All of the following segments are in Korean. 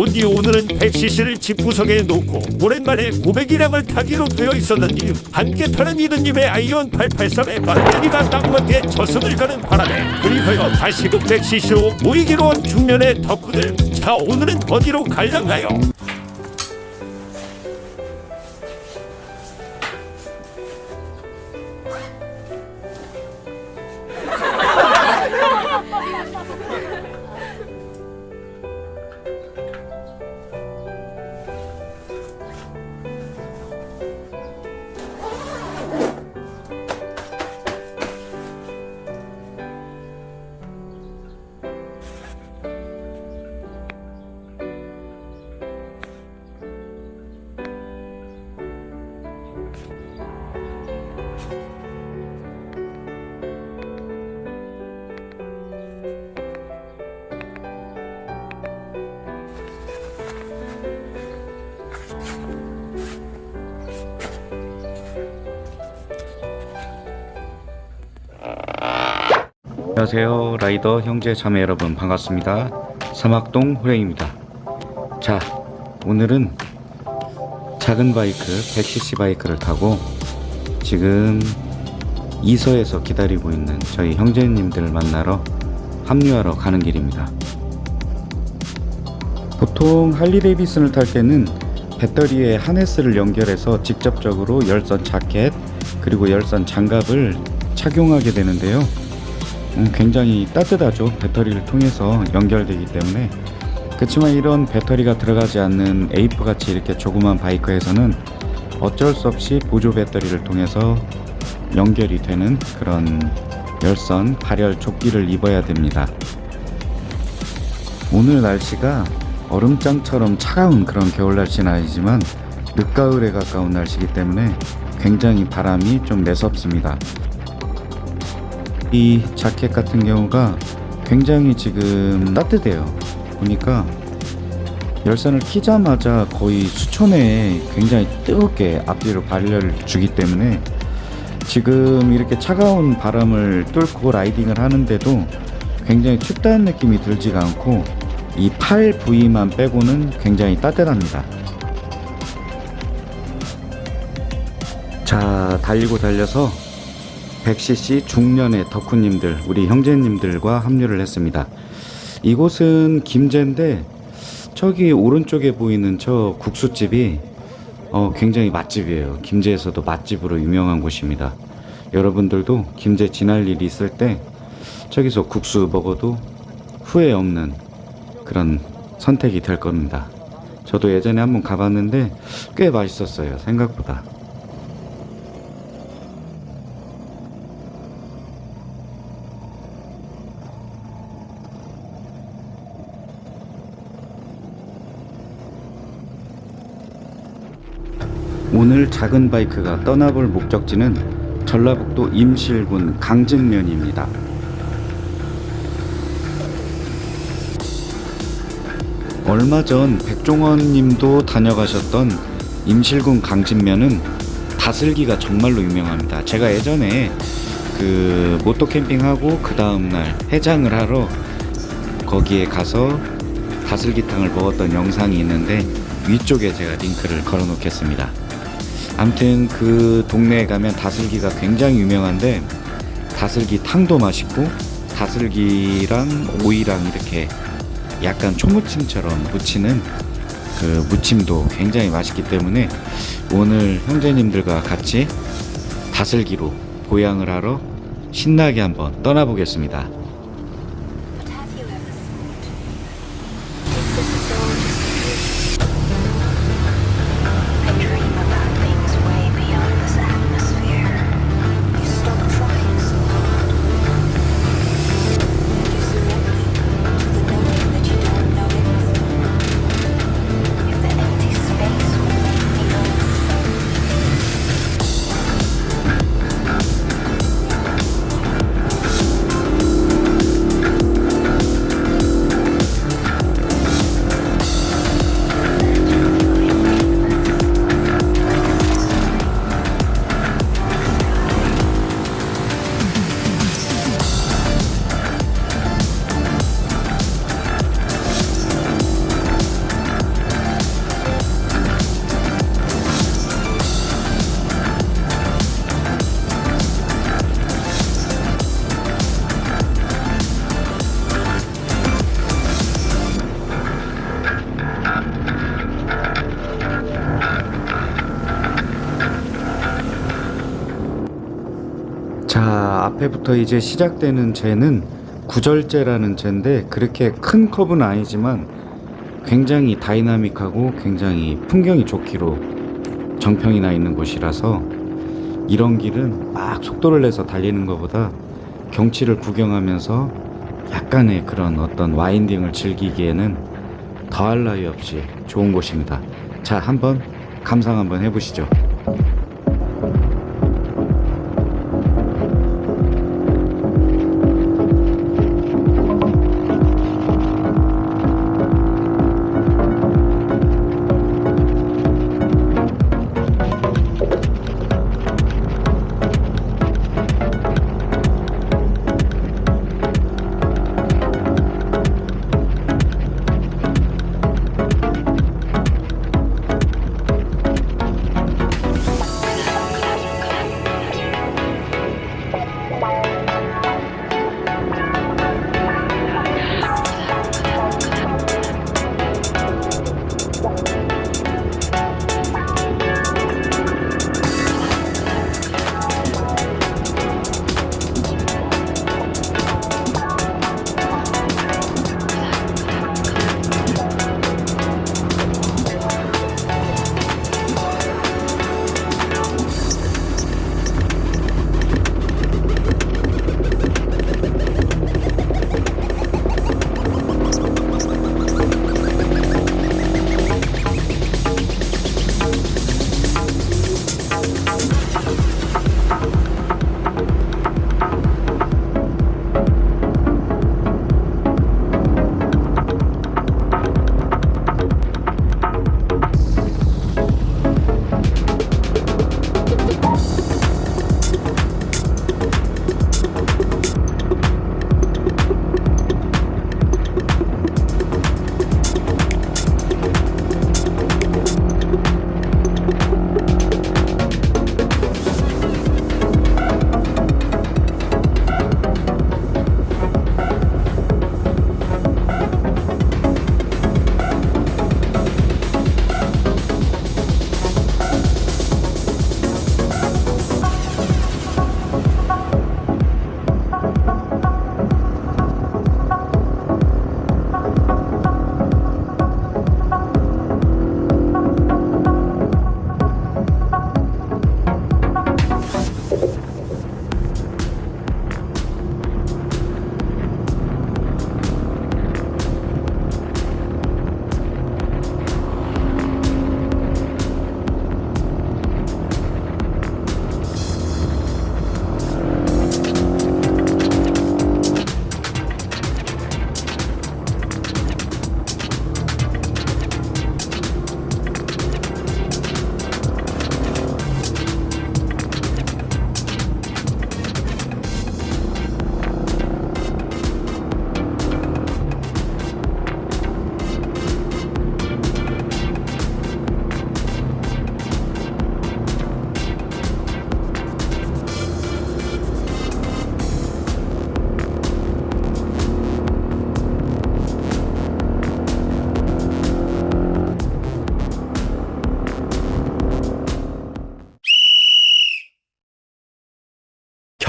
본디 오늘은 100cc를 집구석에 놓고 오랜만에 500이량을 타기로 되어 있었는지 함께 타는 이든님의 아이온 883에 배터리가 딱 맞게 저승을 가는 바람에 그리하여 다시금 100cc로 모이기로 한 중년의 덕후들 자 오늘은 어디로 갈란가요? 안녕하세요. 라이더 형제 자매 여러분 반갑습니다. 사막동 호랭입니다. 자 오늘은 작은 바이크 100cc 바이크를 타고 지금 이서에서 기다리고 있는 저희 형제님들을 만나러 합류하러 가는 길입니다. 보통 할리 데이비슨을 탈 때는 배터리에 하네스를 연결해서 직접적으로 열선 자켓 그리고 열선 장갑을 착용하게 되는데요. 음, 굉장히 따뜻하죠. 배터리를 통해서 연결되기 때문에. 그렇지만 이런 배터리가 들어가지 않는 에이프 같이 이렇게 조그만 바이크에서는 어쩔 수 없이 보조 배터리를 통해서 연결이 되는 그런 열선 발열 조끼를 입어야 됩니다. 오늘 날씨가 얼음장처럼 차가운 그런 겨울 날씨는 아니지만 늦가을에 가까운 날씨이기 때문에 굉장히 바람이 좀 매섭습니다 이 자켓 같은 경우가 굉장히 지금 따뜻해요. 보니까 열선을 키자마자 거의 수천에 굉장히 뜨겁게 앞뒤로 발열을 주기 때문에 지금 이렇게 차가운 바람을 뚫고 라이딩을 하는데도 굉장히 춥다는 느낌이 들지가 않고 이 팔 부위만 빼고는 굉장히 따뜻합니다. 자 달리고 달려서 100cc 중년의 덕후님들 우리 형제님들과 합류를 했습니다. 이곳은 김제인데 저기 오른쪽에 보이는 저 국수집이 어, 굉장히 맛집이에요. 김제에서도 맛집으로 유명한 곳입니다. 여러분들도 김제 지날 일이 있을 때 저기서 국수 먹어도 후회 없는 그런 선택이 될 겁니다. 저도 예전에 한번 가봤는데 꽤 맛있었어요 생각보다 오늘 작은 바이크가 떠나볼 목적지는 전라북도 임실군 강진면입니다. 얼마 전 백종원 님도 다녀가셨던 임실군 강진면은 다슬기가 정말로 유명합니다. 제가 예전에 그 모토 캠핑하고 그 다음날 해장을 하러 거기에 가서 다슬기탕을 먹었던 영상이 있는데 위쪽에 제가 링크를 걸어 놓겠습니다. 아무튼 그 동네에 가면 다슬기가 굉장히 유명한데 다슬기 탕도 맛있고 다슬기랑 오이랑 이렇게 약간 초무침처럼 무치는 그 무침도 굉장히 맛있기 때문에 오늘 형제님들과 같이 다슬기로 보양을 하러 신나게 한번 떠나보겠습니다. 앞에부터 이제 시작되는 쟤는 구절제라는 쟤인데 그렇게 큰 컵은 아니지만 굉장히 다이나믹하고 굉장히 풍경이 좋기로 정평이 나 있는 곳이라서 이런 길은 막 속도를 내서 달리는 것보다 경치를 구경하면서 약간의 그런 어떤 와인딩을 즐기기에는 더할 나위 없이 좋은 곳입니다. 자, 한번 감상 한번 해보시죠.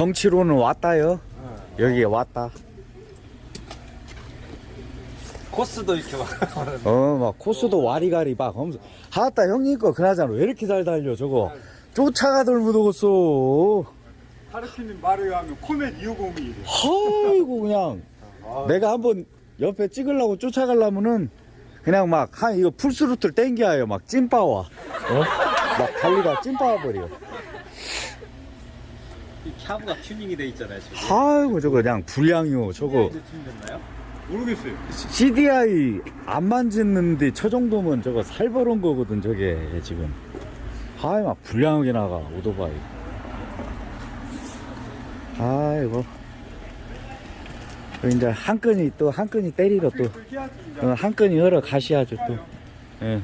경치로는 왔다요. 여기에 왔다. 코스도 이렇게 막 어, 막 코스도 와리가리 막 하면서. 하다 형님 거 그나저나 왜 이렇게 잘 달려 저거? 쫓아가들 못오겠어. 하르키님 말에 의하면 코멧 250이래. 아이고 그냥. 내가 한번 옆에 찍으려고 쫓아가려면은 그냥 막 한 이거 풀스루트를 땡겨요. 막 찐빠와. 어? 막 달리다 찐빠와 버려 이 캬브가 튜닝이 돼 있잖아요 지금 아이고 저거 그냥 불량이요 저거 튜닝됐나요? 모르겠어요. CDI 안 만졌는데 저 정도면 저거 살벌한 거거든 저게 지금 아이 막 불량하게 나가 오토바이 아이고 또 이제 한 끈이 또 한 끈이 때리러 또 해야지 이제. 어, 한 끈이 흘러 가셔야죠 또 예.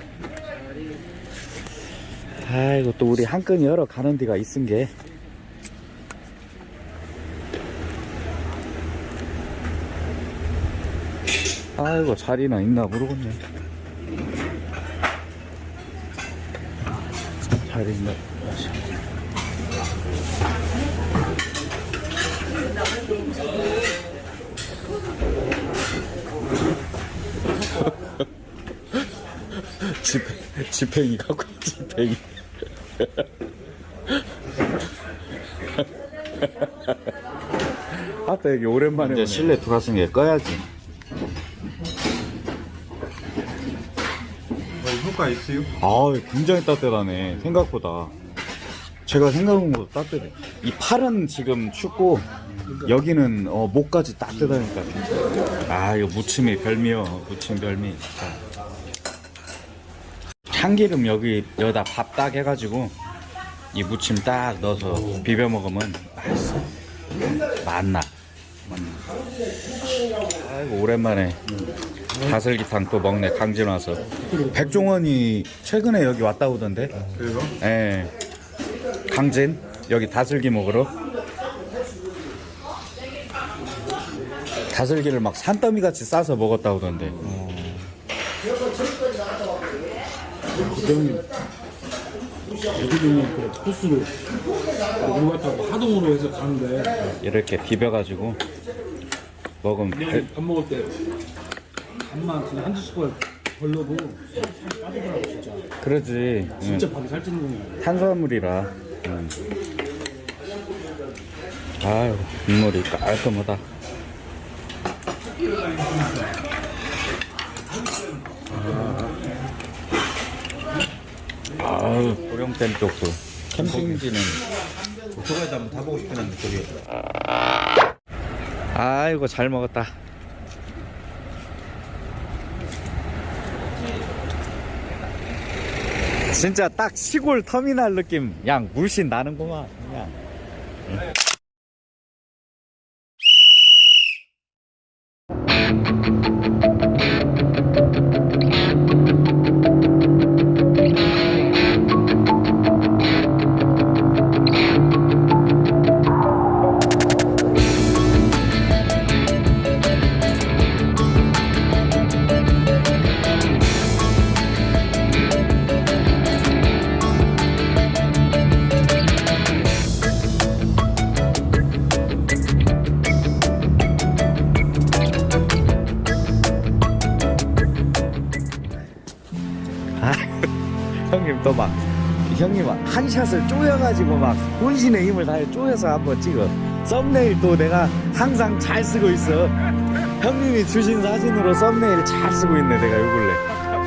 아이고 또 우리 한 끈이 흘러 가는 데가 있은 게 아이고 자리나 있나 모르겠네. 자리 있나 집, 집행이 갖고 집행이. 아따 여기 오랜만에 이제 실내 돌아서는 게 꺼야지. 효과 있어요? 아, 굉장히 따뜻하네. 생각보다. 제가 생각한 것보다 따뜻해. 이 팔은 지금 춥고 여기는 어, 목까지 따뜻하니까. 아, 이거 무침이 별미요. 무침 별미. 자. 참기름 여기 여기다 밥 딱 해가지고 이 무침 딱 넣어서 비벼 먹으면 맛있어. 맛나. 아이고 오랜만에 다슬기탕 또 먹네 강진 와서. 백종원이 최근에 여기 왔다 오던데. 그래서? 예. 강진 여기 다슬기 먹으러. 다슬기를 막 산더미 같이 싸서 먹었다 오던데. 그 코스로 이거 갖다가 하동으로 해서 가는데 이렇게 비벼가지고 먹으면 배- 밥 먹을 때 밥만 그냥 한두 숟갈 살 빠지더라고 진짜 그러지. 진짜 응. 밥이 살찌는 거야 탄수화물이라. 응. 아유 국물이 깔끔하다. 아유 고령댐 쪽도 캠핑지는 오토바이도 한번 타보고 싶긴 한데 저기 아이고 잘 먹었다. 진짜 딱 시골 터미널 느낌 양 물씬 나는구만 그냥. 아, 한 샷을 쪼여가지고 막 혼신의 힘을 다해 쪼여서 한번 찍어. 썸네일 또 내가 항상 잘 쓰고 있어. 형님이 주신 사진으로 썸네일 잘 쓰고 있네 내가 요 근래.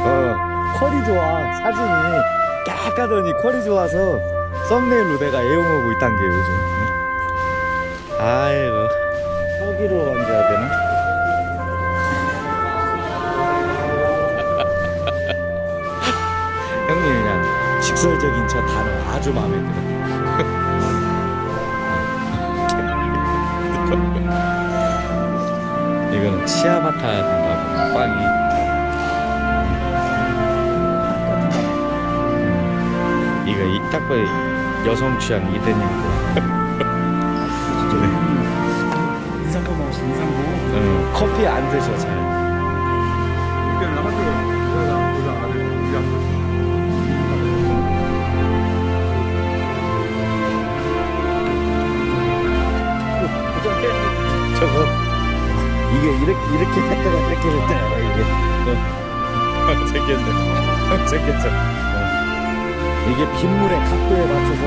어 퀄이 좋아 사진이. 깍하더니 퀄이 좋아서 썸네일로 내가 애용하고 있단 게 요즘. 응? 아이고. 여기로 얹어야 되나? 그냥 직설적인 저 단어 아주 마음에 들어. 이거는 치아바타 된다고 빵이. 이거 이딱 봐요 여성 취향 이대님 거. 인상도 나오시 인상도 응, 커피 안 드셔 잘. 이게 이렇게 이렇게 했다가 이렇게 했다가 이게 어. 생겼네 생겼죠 어. 이게 빗물의 각도에 맞춰서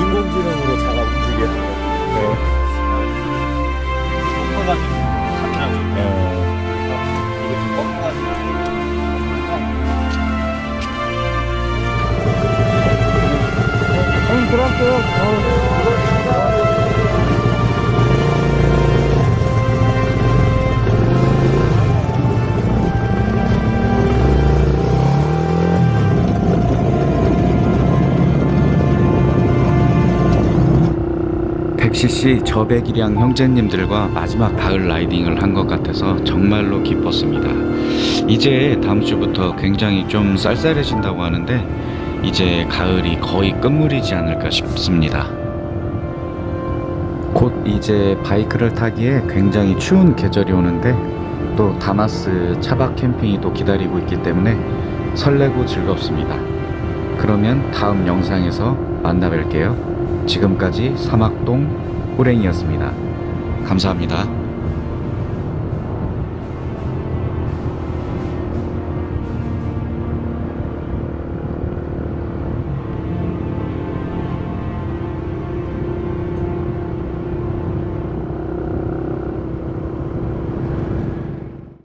인공지능으로 자가 움직여 어. 꺾어가지고 하더라고요. 어. 이거 좀 꺾어가지고. 형님 들어갈게요 어. 백시씨 저백이랑 형제님들과 마지막 가을 라이딩을 한 것 같아서 정말로 기뻤습니다. 이제 다음 주부터 굉장히 좀 쌀쌀해진다고 하는데 이제 가을이 거의 끝물이지 않을까 싶습니다. 곧 이제 바이크를 타기에 굉장히 추운 계절이 오는데 또 다마스 차박 캠핑이 또 기다리고 있기 때문에 설레고 즐겁습니다. 그러면 다음 영상에서 만나 뵐게요. 지금까지 사막동 호랭이였습니다. 감사합니다.